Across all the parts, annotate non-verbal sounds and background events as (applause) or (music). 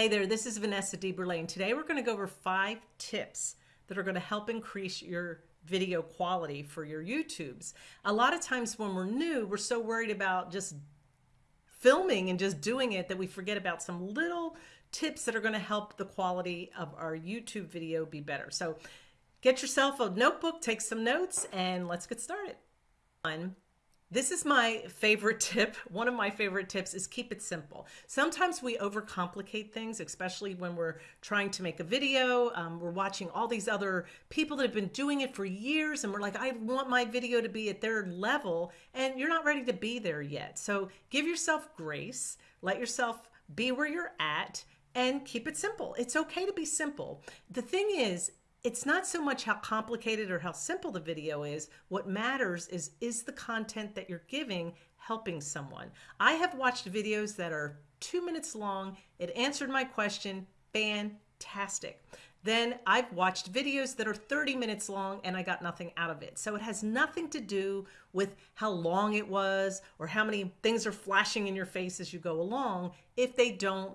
Hey there, this is Vanessa DeBerlane. Today we're going to go over five tips that are going to help increase your video quality for your YouTubes. A lot of times when we're new, we're so worried about just filming and just doing it that we forget about some little tips that are going to help the quality of our YouTube video be better. So get yourself a notebook, take some notes, and let's get started. One, this is my favorite (laughs) tip. One of my favorite tips is keep it simple. Sometimes we overcomplicate things, especially when we're trying to make a video. Um, we're watching all these other people that have been doing it for years and we're like, I want my video to be at their level and you're not ready to be there yet. So give yourself grace, let yourself be where you're at and keep it simple. It's okay to be simple. The thing is, it's not so much how complicated or how simple the video is. What matters is, is the content that you're giving helping someone? I have watched videos that are two minutes long. It answered my question. Fantastic. Then I've watched videos that are 30 minutes long and I got nothing out of it. So it has nothing to do with how long it was or how many things are flashing in your face as you go along if they don't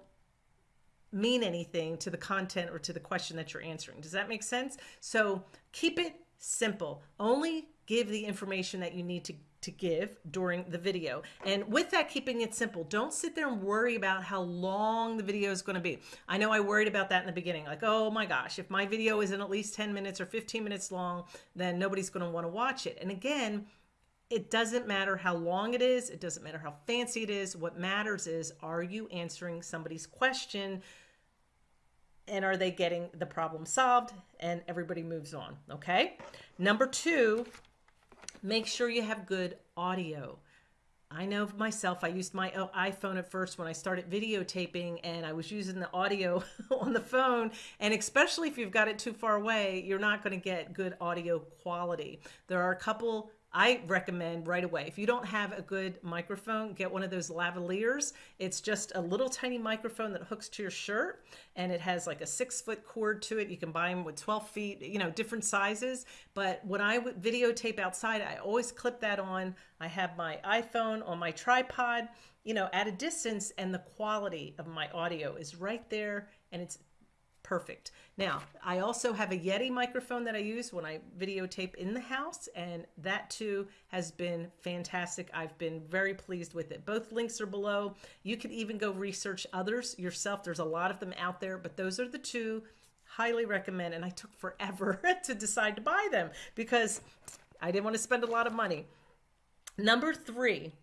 mean anything to the content or to the question that you're answering. Does that make sense? So keep it simple. Only give the information that you need to to give during the video. And with that, keeping it simple, don't sit there and worry about how long the video is going to be. I know I worried about that in the beginning. Like, oh my gosh, if my video isn't at least 10 minutes or 15 minutes long, then nobody's going to want to watch it. And again, it doesn't matter how long it is. It doesn't matter how fancy it is. What matters is, are you answering somebody's question and are they getting the problem solved and everybody moves on okay number two make sure you have good audio I know myself, I used my oh, iPhone at first when I started videotaping and I was using the audio (laughs) on the phone. And especially if you've got it too far away, you're not going to get good audio quality. There are a couple I recommend right away. If you don't have a good microphone, get one of those lavaliers. It's just a little tiny microphone that hooks to your shirt and it has like a six foot cord to it. You can buy them with 12 feet, you know, different sizes. But when I videotape outside, I always clip that on. I have my iPhone on my tripod, you know, at a distance and the quality of my audio is right there and it's perfect. Now, I also have a Yeti microphone that I use when I videotape in the house, and that too has been fantastic. I've been very pleased with it. Both links are below. You can even go research others yourself. There's a lot of them out there, but those are the two highly recommend. And I took forever (laughs) to decide to buy them because I didn't want to spend a lot of money. Number three,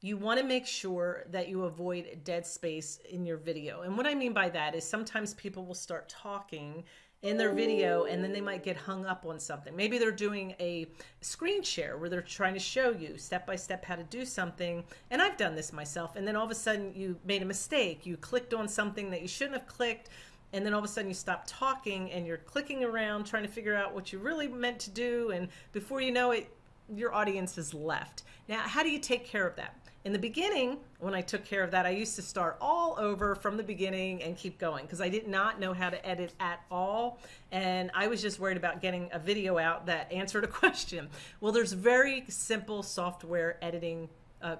you want to make sure that you avoid dead space in your video. And what I mean by that is sometimes people will start talking in their video and then they might get hung up on something. Maybe they're doing a screen share where they're trying to show you step by step how to do something. And I've done this myself. And then all of a sudden you made a mistake. You clicked on something that you shouldn't have clicked. And then all of a sudden you stop talking and you're clicking around trying to figure out what you really meant to do. And before you know it, your audience has left. Now, how do you take care of that? In the beginning, when I took care of that, I used to start all over from the beginning and keep going because I did not know how to edit at all. And I was just worried about getting a video out that answered a (laughs) question. Well, there's very simple software editing uh,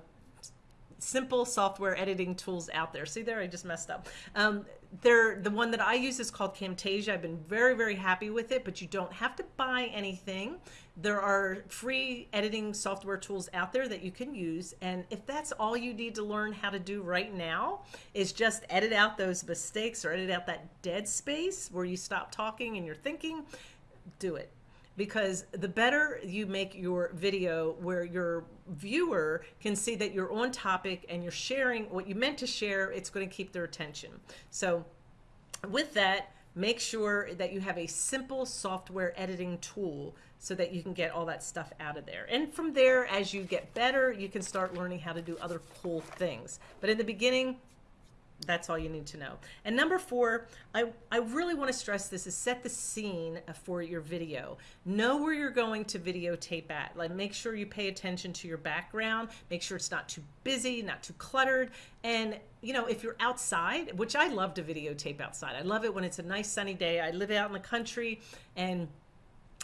simple software editing tools out there. See there, I just messed up. Um, they're, the one that I use is called Camtasia. I've been very, very happy with it, but you don't have to buy anything. There are free editing software tools out there that you can use. And if that's all you need to learn how to do right now is just edit out those mistakes or edit out that dead space where you stop talking and you're thinking, do it because the better you make your video where your viewer can see that you're on topic and you're sharing what you meant to share, it's going to keep their attention. So with that, make sure that you have a simple software editing tool so that you can get all that stuff out of there. And from there, as you get better, you can start learning how to do other cool things. But in the beginning, that's all you need to know. And number four, I, I really want to stress this is set the scene for your video. Know where you're going to videotape at. Like make sure you pay attention to your background. Make sure it's not too busy, not too cluttered. And you know, if you're outside, which I love to videotape outside. I love it when it's a nice sunny day. I live out in the country and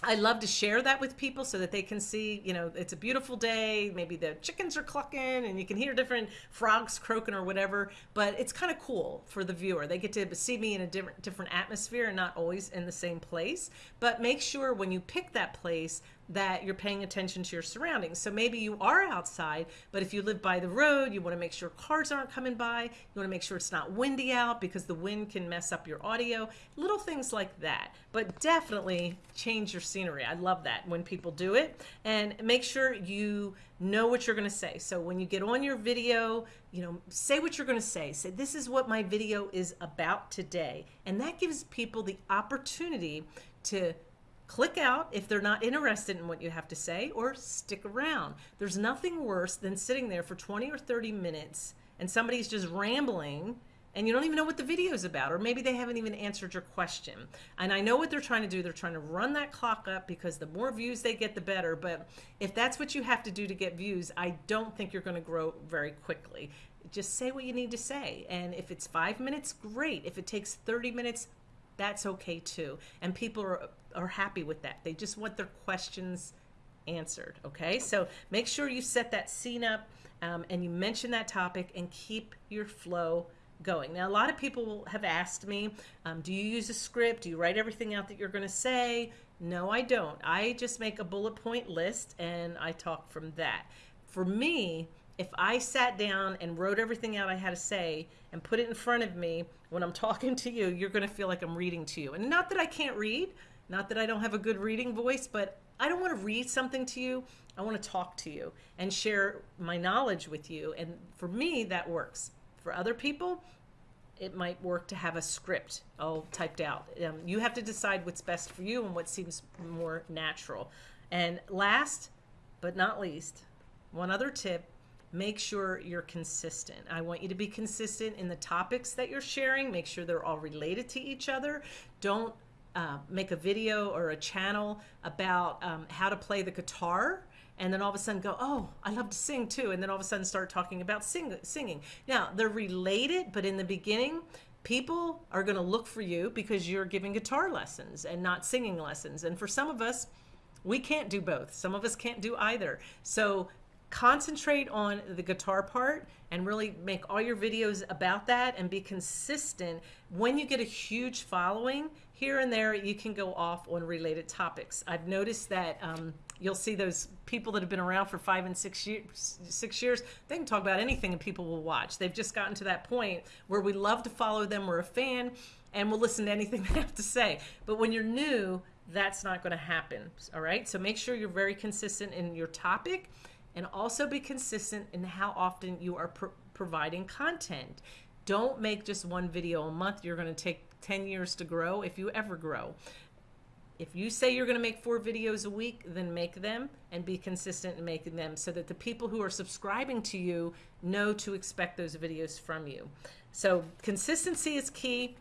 I love to share that with people so that they can see, you know, it's a beautiful day. Maybe the chickens are clucking and you can hear different frogs croaking or whatever. But it's kind of cool for the viewer. They get to see me in a different different atmosphere and not always in the same place. But make sure when you pick that place that you're paying attention to your surroundings. So maybe you are outside, but if you live by the road, you want to make sure cars aren't coming by. You want to make sure it's not windy out because the wind can mess up your audio. Little things like that. But definitely change your scenery. I love that when people do it. And make sure you know what you're going to say. So when you get on your video, you know, say what you're going to say. Say, this is what my video is about today. And that gives people the opportunity to click out if they're not interested in what you have to say or stick around. There's nothing worse than sitting there for 20 or 30 minutes and somebody's just rambling and you don't even know what the video is about or maybe they haven't even answered your question. And i know what they're trying to do. They're trying to run that clock up because the more views they get the better. But if that's what you have to do to get views i don't think you're going to grow very quickly. Just say what you need to say. And if it's five minutes great. If it takes 30 minutes that's okay too. And people are, are happy with that. They just want their questions answered. Okay, so make sure you set that scene up um, and you mention that topic and keep your flow going. Now, a lot of people have asked me, um, do you use a script? Do you write everything out that you're going to say? No, I don't. I just make a bullet point list and I talk from that. For me, if I sat down and wrote everything out I had to say and put it in front of me when I'm (laughs) talking to you, you're going to feel like I'm reading to you. And not that I can't read, not that I don't have a good reading voice, but I don't want to read something to you. I want to talk to you and share my knowledge with you. And for me, that works. For other people, it might work to have a script all typed out. Um, you have to decide what's best for you and what seems more natural. And last but not least, one other tip make sure you're consistent. I want you to be consistent in the topics that you're sharing. Make sure they're all related to each other. Don't uh, make a video or a channel about um, how to play the guitar and then all of a sudden go, oh, I love to sing too. And then all of a sudden start talking about sing singing. Now, they're related, but in the beginning, people are going to look for you because you're giving guitar lessons and not singing lessons. And for some of us, we can't do both. Some of us can't do either. So concentrate on the guitar part and really make all your videos about that and be consistent. When you get a huge following, here and there, you can go off on related topics. I've noticed that um, you'll see those people that have been around for five and six years, six years, they can talk about anything and people will watch. They've just gotten to that point where we love to follow them. We're a fan and we'll listen to anything (laughs) they have to say. But when you're new, that's not going to happen. All right. So make sure you're very consistent in your topic and also be consistent in how often you are pro providing content. Don't make just one video a month. You're going to take 10 years to grow if you ever grow. If you say you're going to make four videos a week, then make them and be consistent in making them so that the people who are subscribing to you know to expect those videos from you. So consistency is key.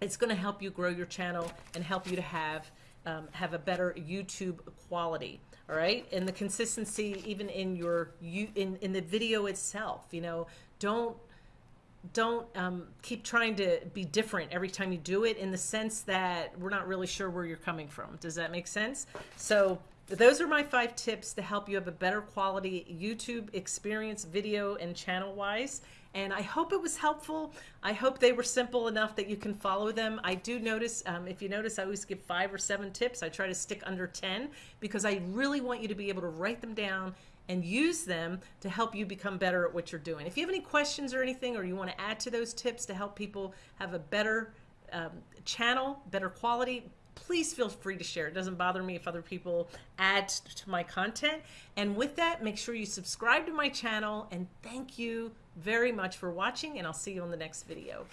It's going to help you grow your channel and help you to have um, have a better YouTube quality all right? And the consistency even in your you in in the video itself you know? Don't don't um, keep trying to be different every time you do it in the sense that we're not really sure where you're coming from. Does that make sense? So those are my five tips to help you have a better quality YouTube experience video and channel wise and I hope it was helpful. I hope they were simple enough that you can follow them. I do notice, um, if you notice, I always give five or seven tips. I try to stick under 10 because I really want you to be able to write them down and use them to help you become better at what you're doing. If you have any questions or anything, or you want to add to those tips to help people have a better um, channel, better quality, please feel free to share. It doesn't bother me if other people add to my content. And with that, make sure you subscribe to my channel and thank you very much for watching and I'll see you on the next video.